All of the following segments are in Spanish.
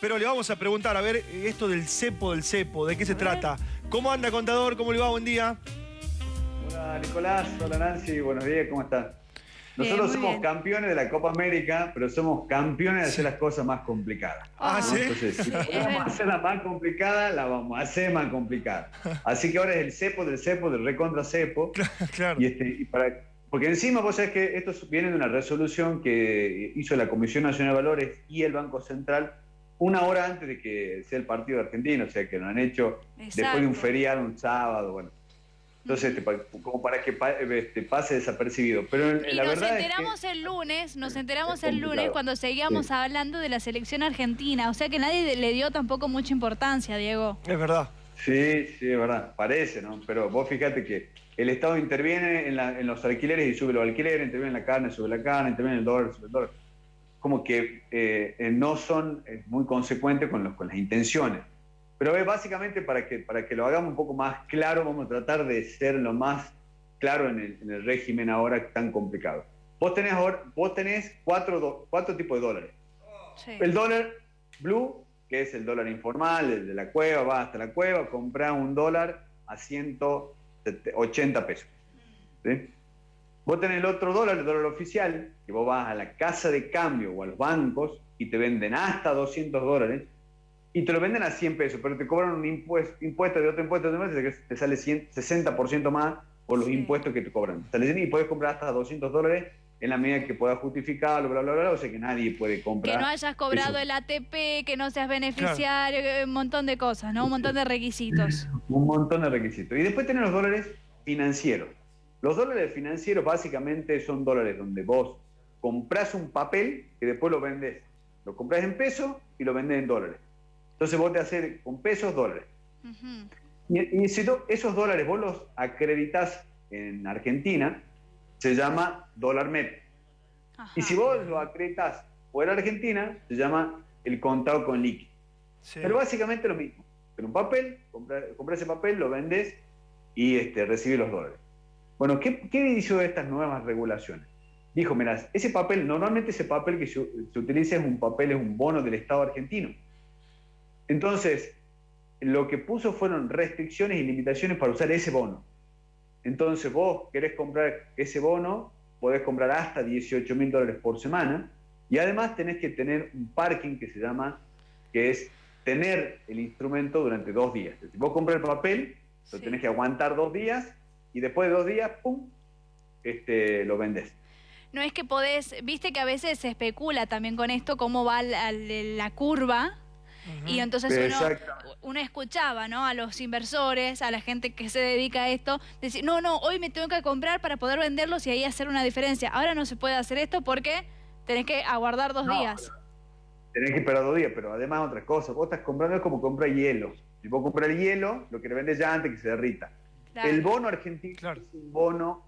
pero le vamos a preguntar, a ver, esto del cepo del cepo, ¿de qué se trata? ¿Cómo anda, contador? ¿Cómo le va? Buen día. Hola, Nicolás. Hola, Nancy. Buenos días, ¿cómo están? Nosotros somos campeones de la Copa América, pero somos campeones de hacer las cosas más complicadas. Ah, ¿sí? Entonces, si podemos hacerla más complicada, la vamos a hacer más complicada. Así que ahora es el cepo del cepo, del recontra cepo. Claro. Y este, y para, porque encima vos sabés que esto viene de una resolución que hizo la Comisión Nacional de Valores y el Banco Central una hora antes de que sea el partido argentino, o sea que lo han hecho después de un feriado, un sábado, bueno. Entonces, este, como para que este, pase desapercibido. Pero y la nos verdad enteramos el lunes, nos enteramos el lunes cuando seguíamos hablando de la selección argentina. O sea que nadie le dio tampoco mucha importancia, Diego. Es verdad. Sí, sí, es verdad. Parece, ¿no? Pero vos fíjate que el Estado interviene en, los alquileres y sube los alquileres, interviene en la carne, sube la carne, interviene en el dólar, sube el dólar. Como que eh, no son muy consecuentes con, los, con las intenciones. Pero es básicamente para que, para que lo hagamos un poco más claro, vamos a tratar de ser lo más claro en el, régimen ahora tan complicado. Vos tenés, vos tenés cuatro, cuatro tipos de dólares. El dólar blue, que es el dólar informal, el de la cueva, va hasta la cueva, compra un dólar a 180 pesos. Vos tenés el otro dólar, el dólar oficial, que vos vas a la casa de cambio o a los bancos y te venden hasta 200 dólares y te lo venden a 100 pesos, pero te cobran un impuesto, impuesto de otro impuesto de que te sale 60% más por los impuestos que te cobran. Y puedes comprar hasta 200 dólares en la medida que puedas justificarlo, bla, bla, bla, o sea que nadie puede comprar. Que no hayas cobrado el ATP, que no seas beneficiario, un montón de cosas, ¿no? Un montón de requisitos. un montón de requisitos. Y después tenés los dólares financieros. Los dólares financieros básicamente son dólares donde vos compras un papel que después lo vendes. Lo compras en pesos y lo vendes en dólares. Entonces vos te haces con pesos, dólares. Y, si esos dólares vos los acreditas en Argentina, se llama dólar MEP. Y si vos lo acreditas fuera de Argentina, se llama el contado con líquido. Pero básicamente lo mismo. Pero un papel, compras ese papel, lo vendes y este, recibes los dólares. Bueno, ¿qué, ¿qué hizo estas nuevas regulaciones? Dijo, mirá, ese papel, normalmente ese papel que se, se utiliza es un papel, es un bono del Estado argentino. Entonces, lo que puso fueron restricciones y limitaciones para usar ese bono. Entonces, vos querés comprar ese bono, podés comprar hasta 18 mil dólares por semana y además tenés que tener un parking que se llama, que es tener el instrumento durante dos días. Si vos compras el papel, lo tenés que aguantar dos días y después de dos días, ¡pum!, este, lo vendés. No es que podés, viste que a veces se especula también con esto, cómo va la, la curva y entonces uno, escuchaba ¿no? a los inversores, a la gente que se dedica a esto, decir, no, no, hoy me tengo que comprar para poder venderlos y ahí hacer una diferencia. Ahora no se puede hacer esto porque tenés que aguardar dos días. Tenés que esperar dos días, pero además otra cosa, vos estás comprando es como comprar hielo. Si vos compras el hielo, lo que le vendes ya antes que se derrita. El bono argentino es un bono,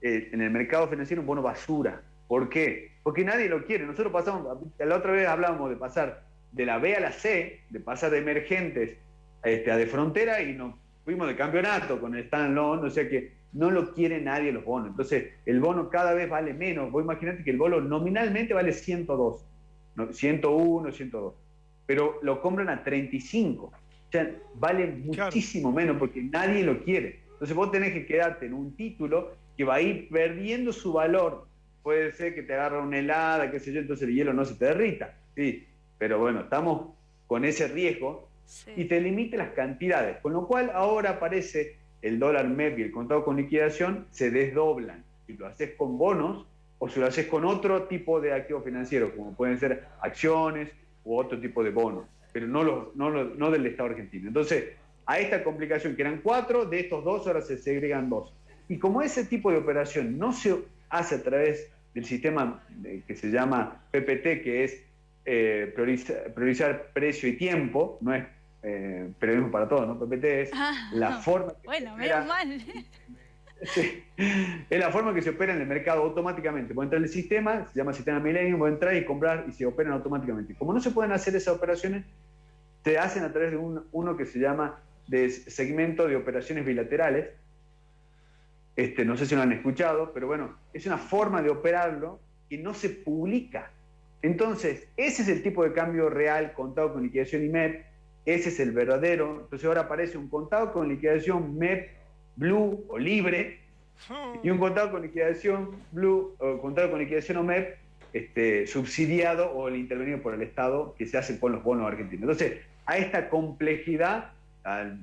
eh, en el mercado financiero, un bono basura. ¿Por qué? Porque nadie lo quiere. Nosotros pasamos, la otra vez hablábamos de pasar de la B a la C, de pasar de emergentes este, a de frontera y nos fuimos de campeonato con el Stan Loan, o sea que no lo quiere nadie los bonos. Entonces, el bono cada vez vale menos. Vos imaginate que el bono nominalmente vale 102, 101, 102, pero lo compran a 35. O sea, vale muchísimo menos porque nadie lo quiere. Entonces, vos tenés que quedarte en un título que va a ir perdiendo su valor. Puede ser que te agarre una helada, qué sé yo, entonces el hielo no se te derrita. Sí, pero bueno, estamos con ese riesgo y te limite las cantidades, con lo cual ahora aparece el dólar MEP y el contado con liquidación se desdoblan. Si lo haces con bonos o si lo haces con otro tipo de activos financieros, como pueden ser acciones u otro tipo de bonos, pero no, los, no, no del Estado argentino. Entonces, a esta complicación, que eran cuatro, de estos dos ahora se segregan dos. Y como ese tipo de operación no se hace a través del sistema que se llama PPT, que es eh, priorizar, precio y tiempo, no es eh, periodismo para todos, ¿no? PPT es ah, la forma que bueno, menos mal. es la forma que se opera en el mercado automáticamente. Puede entrar en el sistema, se llama sistema Millennium, puede entrar y comprar y se operan automáticamente. Como no se pueden hacer esas operaciones, se hacen a través de uno que se llama de segmento de operaciones bilaterales. Este, no sé si lo han escuchado, pero bueno, es una forma de operarlo que no se publica Entonces, ese es el tipo de cambio real contado con liquidación IMEP, ese es el verdadero. Entonces ahora aparece un contado con liquidación MEP, Blue o libre, y un contado con liquidación Blue o contado con liquidación OMEP este, subsidiado o el intervenido por el Estado que se hace con los bonos argentinos. Entonces, a esta complejidad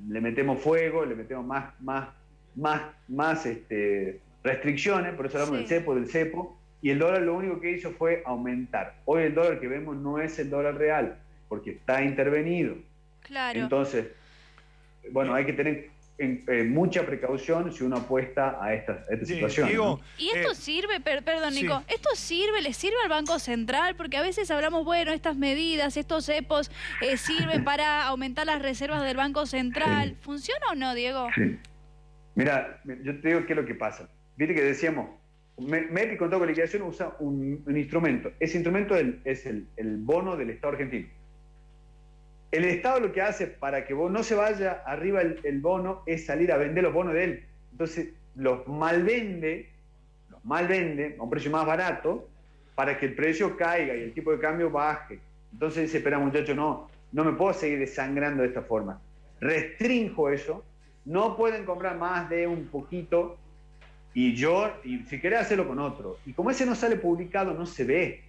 le metemos fuego, le metemos más, más, más, más este, restricciones, por eso hablamos del cepo, del cepo, y el dólar lo único que hizo fue aumentar. Hoy el dólar que vemos no es el dólar real, porque está intervenido. Claro. Entonces, bueno, hay que tener en, mucha precaución si uno apuesta a esta, situación. y esto eh, sirve, perdón Nico, esto sirve, le sirve al Banco Central, porque a veces hablamos, bueno, estas medidas, estos cepos eh, sirven para aumentar las reservas del Banco Central. ¿Funciona o no, Diego? Sí. Mira, yo te digo qué es lo que pasa. Viste que decíamos, MEP con con liquidación usa un, instrumento. Ese instrumento es el bono del Estado argentino. El Estado lo que hace para que no se vaya arriba el, bono es salir a vender los bonos de él. Entonces los malvende, los malvende a un precio más barato para que el precio caiga y el tipo de cambio baje. Entonces dice, espera muchacho, no, no me puedo seguir desangrando de esta forma. Restrinjo eso, no pueden comprar más de un poquito y yo, si querés hacerlo con otro. Y como ese no sale publicado, no se ve.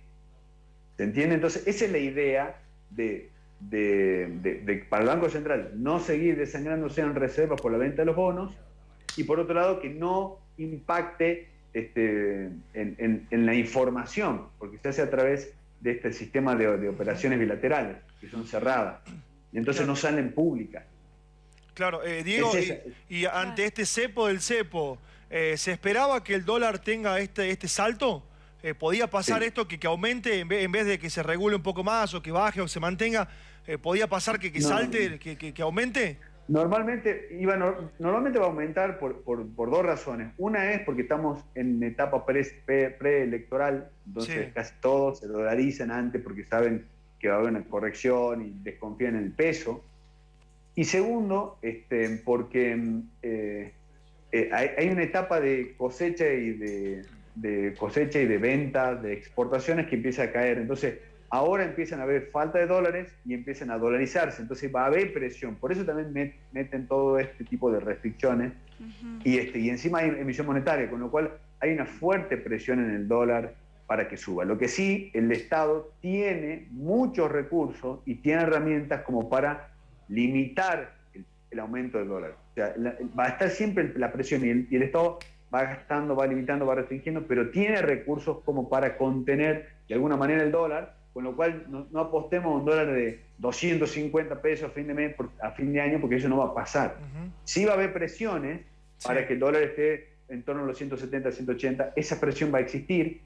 ¿Se entiende? Entonces esa es la idea de de, para el Banco Central no seguir desangrándose en reservas por la venta de los bonos y por otro lado que no impacte este, en, la información, porque se hace a través de este sistema de, operaciones bilaterales, que son cerradas, y entonces no salen públicas. Claro, eh, Diego, y, ante este cepo del cepo, eh, ¿se esperaba que el dólar tenga este, este salto? Eh, ¿Podía pasar esto que, que aumente en vez, en vez, de que se regule un poco más o que baje o se mantenga? Eh, ¿podía pasar que, salte, que, aumente? Normalmente, iba, normalmente va a aumentar por, dos razones. Una es porque estamos en etapa preelectoral, entonces casi todos se dolarizan antes porque saben que va a haber una corrección y desconfían en el peso. Y segundo, este, porque eh, eh, hay, una etapa de cosecha y de, de cosecha y de venta, de exportaciones que empieza a caer. Entonces, ahora empiezan a haber falta de dólares y empiezan a dolarizarse, entonces va a haber presión, por eso también meten todo este tipo de restricciones y, este, y encima hay emisión monetaria, con lo cual hay una fuerte presión en el dólar para que suba. Lo que sí, el Estado tiene muchos recursos y tiene herramientas como para limitar el, aumento del dólar. O sea, va a estar siempre la presión y el, y el Estado va gastando, va limitando, va restringiendo, pero tiene recursos como para contener de alguna manera el dólar con lo cual no, apostemos a un dólar de 250 pesos a fin de mes, a fin de año, porque eso no va a pasar. Sí va a haber presiones para que el dólar esté en torno a los 170, 180, esa presión va a existir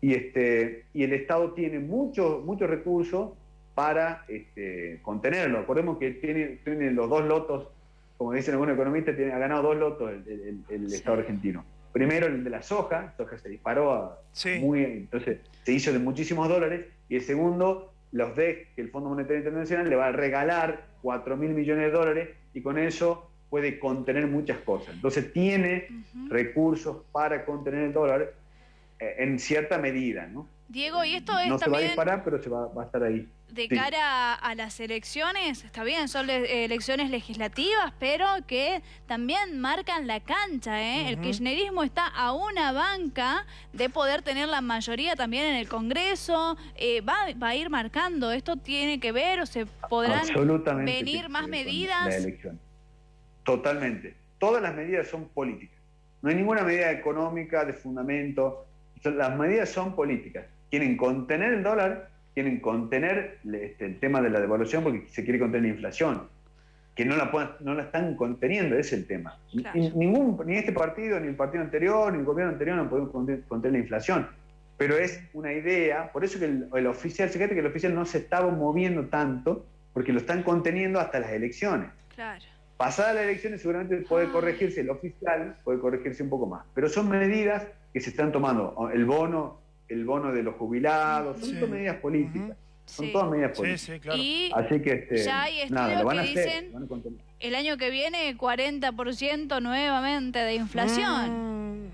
y, este, y el Estado tiene muchos muchos recursos para este, contenerlo. Recordemos que tiene, tiene los dos lotos, como dicen algunos economistas, tiene, ha ganado dos lotos el, Estado argentino. Primero el de la soja, soja se disparó a muy, entonces se hizo de muchísimos dólares, y el segundo, los DEC, que el Fondo Monetario Internacional le va a regalar 4 mil millones de dólares y con eso puede contener muchas cosas. Entonces tiene recursos para contener el dólar en cierta medida, ¿no? Diego, y esto es no se va a disparar, pero se va, a estar ahí. De cara a, las elecciones, está bien, son elecciones legislativas, pero que también marcan la cancha, ¿eh? El kirchnerismo está a una banca de poder tener la mayoría también en el Congreso, eh, va, va, a ir marcando, ¿esto tiene que ver o se podrán venir más medidas? Totalmente, todas las medidas son políticas, no hay ninguna medida económica de fundamento, las medidas son políticas quieren contener el dólar, quieren contener este, el tema de la devaluación porque se quiere contener la inflación, que no la, no la están conteniendo, ese es el tema. Ni, ningún, ni este partido, ni el partido anterior, ni el gobierno anterior no pueden contener, la inflación. Pero es una idea, por eso que el, oficial, fíjate que el oficial no se estaba moviendo tanto, porque lo están conteniendo hasta las elecciones. Claro. Pasadas las elecciones seguramente puede ah. corregirse el oficial, puede corregirse un poco más. Pero son medidas que se están tomando. El bono el bono de los jubilados, son todas medidas políticas. Son todas medidas políticas. Sí, claro. Y Así que este, ya hay estudios que dicen el año que viene 40% nuevamente de inflación. Mm.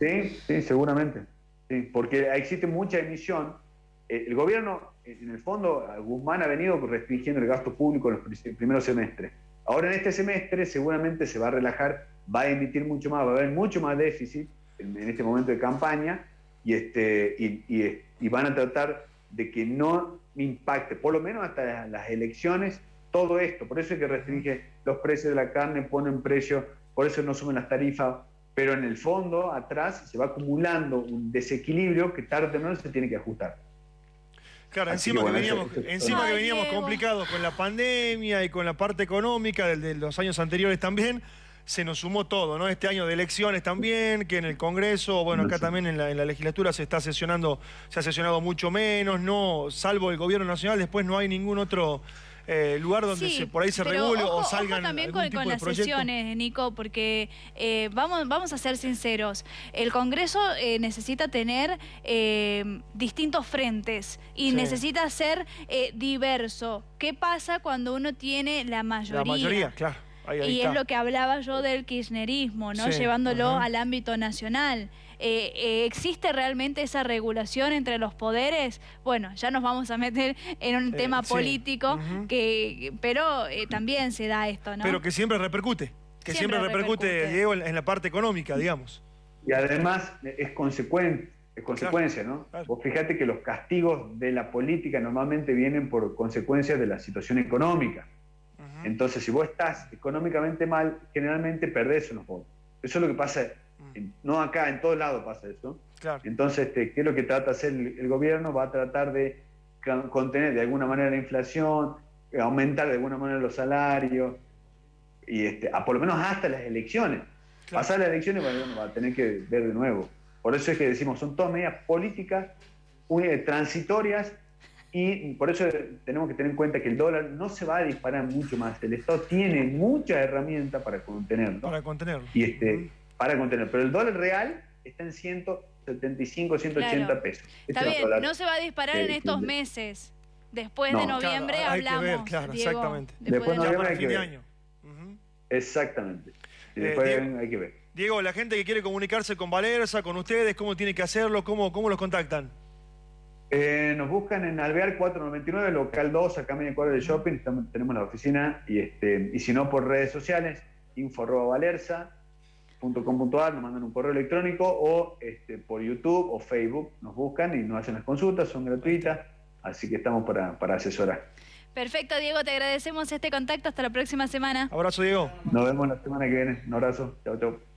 Sí, sí, seguramente. Sí, porque existe mucha emisión eh, el gobierno, en el fondo, Guzmán ha venido restringiendo el gasto público en los primeros semestres. Ahora en este semestre seguramente se va a relajar, va a emitir mucho más, va a haber mucho más déficit en, este momento de campaña y, este, y, van a tratar de que no impacte, por lo menos hasta las elecciones, todo esto. Por eso es que restringe los precios de la carne, ponen precio, por eso no suben las tarifas, pero en el fondo, atrás, se va acumulando un desequilibrio que tarde o temprano se tiene que ajustar. Claro, encima que, veníamos, encima que veníamos complicados con la pandemia y con la parte económica de los años anteriores también, se nos sumó todo, ¿no? Este año de elecciones también, que en el Congreso, bueno, acá también en la, legislatura se está sesionando, se ha sesionado mucho menos, no, salvo el gobierno nacional, después no hay ningún otro eh, lugar donde se, por ahí se regule o salgan ojo también con, las sesiones, Nico, porque eh, vamos, vamos a ser sinceros, el Congreso eh, necesita tener distintos frentes y necesita ser diverso. ¿Qué pasa cuando uno tiene la mayoría? La mayoría, claro y es lo que hablaba yo del kirchnerismo, ¿no? Llevándolo al ámbito nacional. Eh, eh, ¿Existe realmente esa regulación entre los poderes? Bueno, ya nos vamos a meter en un eh, tema político, que, pero también se da esto, ¿no? Pero que siempre repercute, que siempre, repercute, Diego, en, la parte económica, digamos. Y además es consecuente. Es consecuencia, ¿no? Vos fíjate que los castigos de la política normalmente vienen por consecuencias de la situación económica. Entonces, si vos estás económicamente mal, generalmente perdés unos votos. Eso es lo que pasa, mm. no acá, en todos lados pasa eso. Entonces, este, ¿qué es lo que trata hacer el, gobierno? Va a tratar de contener de alguna manera la inflación, aumentar de alguna manera los salarios, y este, a, por lo menos hasta las elecciones. Pasar las elecciones, bueno, va a tener que ver de nuevo. Por eso es que decimos, son todas medidas políticas transitorias y por eso tenemos que tener en cuenta que el dólar no se va a disparar mucho más. El Estado tiene muchas herramientas para contenerlo. Para contenerlo. Y este, Para contenerlo. Pero el dólar real está en 175, 180 pesos. Está bien, no se va a disparar en estos meses. Después de noviembre hablamos. claro, exactamente. Después, de noviembre hay que ver. Exactamente. Y eh, después hay que ver. Diego, la gente que quiere comunicarse con Valerza, con ustedes, ¿cómo tiene que hacerlo? ¿Cómo, cómo los contactan? Eh, nos buscan en Alvear 499, local 2, acá en media cuadra del shopping, tenemos la oficina, y, este, y si no por redes sociales, info.valerza.com.ar, nos mandan un correo electrónico o este, por YouTube o Facebook nos buscan y nos hacen las consultas, son gratuitas, así que estamos para, para asesorar. Perfecto, Diego, te agradecemos este contacto, hasta la próxima semana. Abrazo, Diego. Nos vemos la semana que viene, un abrazo, chao, chao.